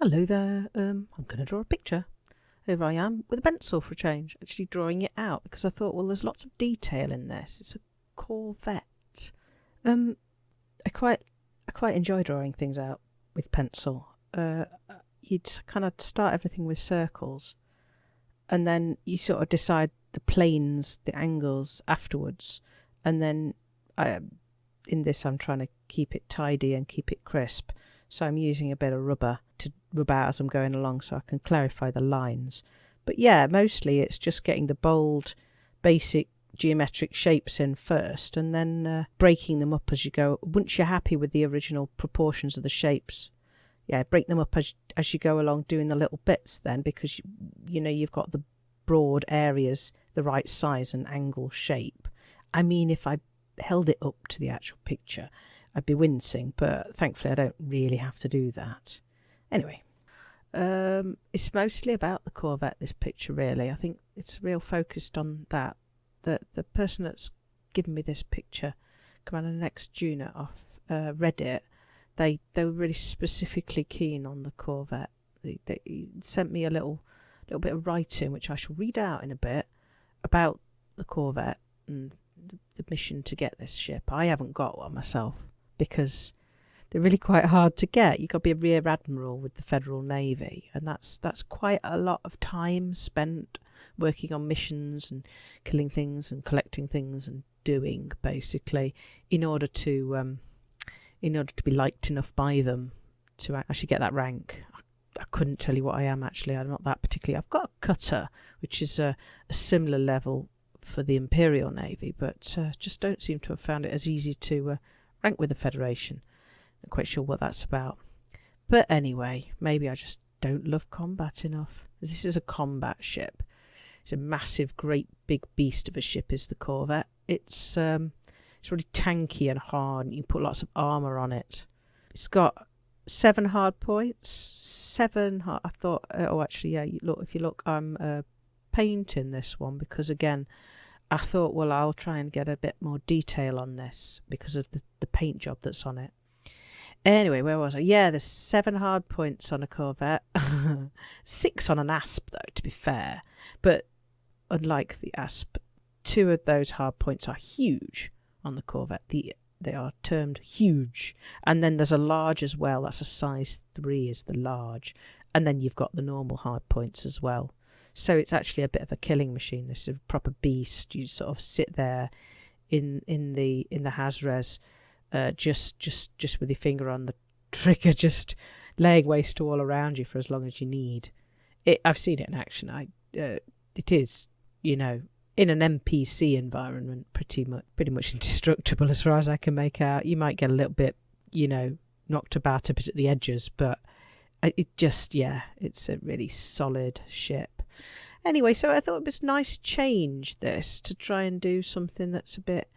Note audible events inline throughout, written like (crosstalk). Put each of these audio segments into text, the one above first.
Hello there. Um, I'm going to draw a picture. Here I am with a pencil for a change, actually drawing it out because I thought, well, there's lots of detail in this. It's a Corvette. Um, I quite, I quite enjoy drawing things out with pencil. Uh, you'd kind of start everything with circles, and then you sort of decide the planes, the angles afterwards, and then I, in this, I'm trying to keep it tidy and keep it crisp. So I'm using a bit of rubber to rub out as I'm going along so I can clarify the lines. But yeah, mostly it's just getting the bold, basic geometric shapes in first and then uh, breaking them up as you go. Once you're happy with the original proportions of the shapes, yeah, break them up as, as you go along doing the little bits then because, you, you know, you've got the broad areas the right size and angle shape. I mean, if I held it up to the actual picture, I'd be wincing, but thankfully I don't really have to do that. Anyway, um, it's mostly about the Corvette, this picture, really. I think it's real focused on that. The, the person that's given me this picture, Commander Next Junior off uh, Reddit, they, they were really specifically keen on the Corvette. They, they sent me a little little bit of writing, which I shall read out in a bit, about the Corvette and the mission to get this ship. I haven't got one myself because they're really quite hard to get. You've got to be a rear admiral with the Federal Navy, and that's that's quite a lot of time spent working on missions and killing things and collecting things and doing basically in order to um, in order to be liked enough by them to actually get that rank. I couldn't tell you what I am actually. I'm not that particularly. I've got a cutter, which is a, a similar level for the Imperial Navy, but uh, just don't seem to have found it as easy to uh, rank with the Federation. Not quite sure what that's about. But anyway, maybe I just don't love combat enough. This is a combat ship. It's a massive, great, big beast of a ship. Is the Corvette? It's um, it's really tanky and hard. And you can put lots of armor on it. It's got seven hard points. Seven. Hard, I thought. Uh, oh, actually, yeah. Look. If you look, I'm uh, painting this one because again, I thought, well, I'll try and get a bit more detail on this because of the, the paint job that's on it. Anyway, where was I? Yeah, there's seven hard points on a Corvette. (laughs) Six on an Asp, though, to be fair. But unlike the Asp, two of those hard points are huge on the Corvette. The they are termed huge. And then there's a large as well. That's a size three is the large. And then you've got the normal hard points as well. So it's actually a bit of a killing machine. This is a proper beast. You sort of sit there in in the in the Hazres, uh, just just just with your finger on the trigger, (laughs) just laying waste to all around you for as long as you need. It, I've seen it in action. I uh, it is you know in an NPC environment pretty much pretty much (laughs) indestructible as far as I can make out. You might get a little bit you know knocked about a bit at the edges, but it just yeah, it's a really solid ship. Anyway, so I thought it was nice change this to try and do something that's a bit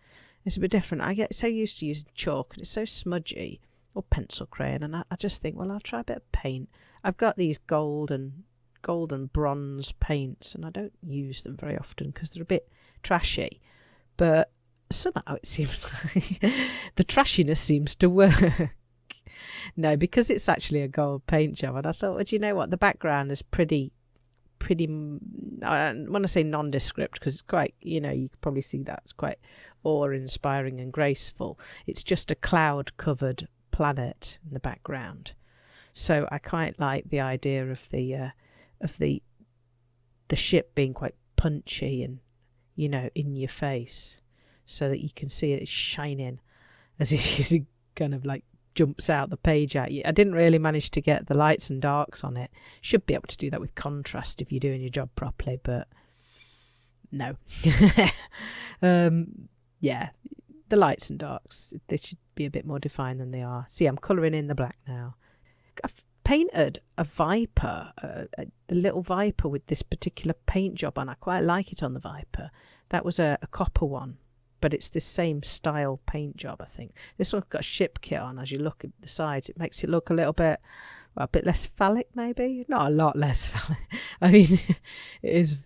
it's a bit different. I get so used to using chalk and it's so smudgy or pencil crayon and I, I just think, well I'll try a bit of paint. I've got these gold and gold and bronze paints and I don't use them very often because they're a bit trashy. But somehow it seems (laughs) like the trashiness seems to work. (laughs) no, because it's actually a gold paint job and I thought, well, do you know what? The background is pretty pretty I want to say nondescript because it's quite you know you probably see that it's quite awe-inspiring and graceful. It's just a cloud covered planet in the background. So I quite like the idea of the uh, of the the ship being quite punchy and you know in your face so that you can see it shining as (laughs) it kind of like jumps out the page at you. I didn't really manage to get the lights and darks on it. Should be able to do that with contrast if you're doing your job properly, but no. (laughs) um, yeah, the lights and darks, they should be a bit more defined than they are. See, I'm colouring in the black now. I've painted a viper, a, a, little viper with this particular paint job on. I quite like it on the viper. That was a, a copper one but it's the same style paint job, I think. This one's got a ship kit on. As you look at the sides, it makes it look a little bit, well, a bit less phallic, maybe. Not a lot less (laughs) phallic. I mean, (laughs) it is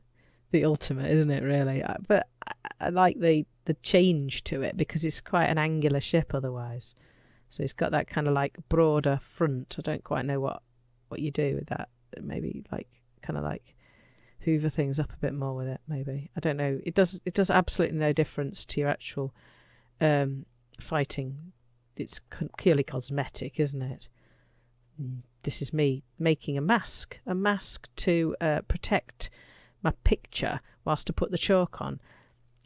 the ultimate, isn't it? Really, but I, I like the the change to it because it's quite an angular ship otherwise. So it's got that kind of like broader front. I don't quite know what what you do with that. Maybe like kind of like hoover things up a bit more with it. Maybe I don't know. It does it does absolutely no difference to your actual um, fighting. It's purely cosmetic, isn't it? Mm, this is me making a mask, a mask to uh, protect my picture whilst I put the chalk on,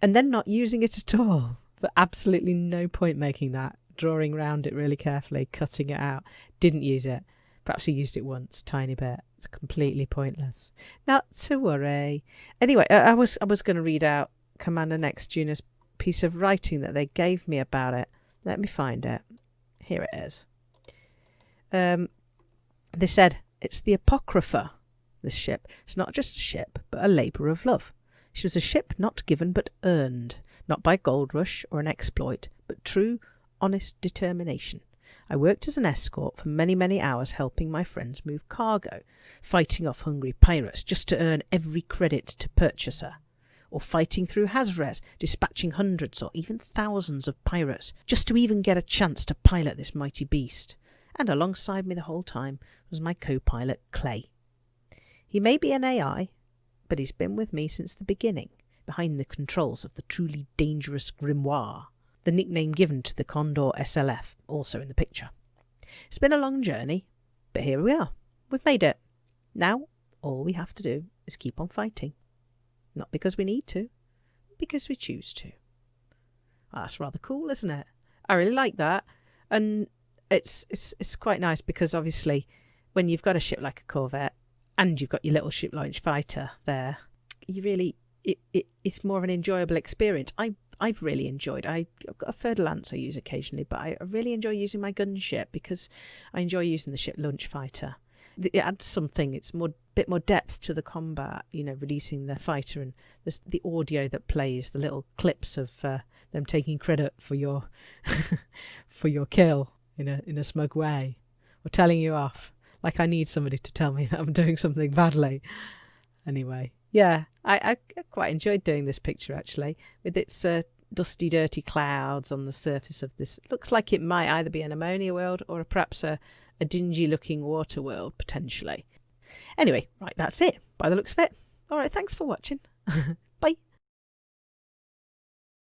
and then not using it at all. For absolutely no point making that. Drawing round it really carefully, cutting it out. Didn't use it. Perhaps he used it once, tiny bit. It's completely pointless. Not to worry. Anyway, I was I was going to read out Commander Nexttuner's piece of writing that they gave me about it. Let me find it. Here it is. Um, they said it's the Apocrypha. This ship. It's not just a ship, but a labour of love. She was a ship not given but earned, not by gold rush or an exploit, but true, honest determination. I worked as an escort for many, many hours helping my friends move cargo, fighting off hungry pirates just to earn every credit to purchase her, or fighting through Hazres, dispatching hundreds or even thousands of pirates just to even get a chance to pilot this mighty beast. And alongside me the whole time was my co pilot, Clay. He may be an AI, but he's been with me since the beginning, behind the controls of the truly dangerous Grimoire the nickname given to the Condor SLF, also in the picture. It's been a long journey, but here we are. We've made it. Now, all we have to do is keep on fighting. Not because we need to, because we choose to. Well, that's rather cool, isn't it? I really like that. And it's, it's, it's quite nice because obviously when you've got a ship like a Corvette and you've got your little ship launch fighter there, you really it, it it's more of an enjoyable experience. I I've really enjoyed. I, have got a Fer-de-Lance I use occasionally, but I really enjoy using my gunship because I enjoy using the ship launch fighter. It adds something. It's more bit more depth to the combat. You know, releasing the fighter and there's the audio that plays, the little clips of uh, them taking credit for your (laughs) for your kill in a in a smug way, or telling you off. Like I need somebody to tell me that I'm doing something badly. Anyway, yeah, I, I quite enjoyed doing this picture actually, with its uh, dusty, dirty clouds on the surface of this. It looks like it might either be an ammonia world or perhaps a, a dingy looking water world, potentially. Anyway, right, that's it, by the looks of it. All right, thanks for watching. (laughs)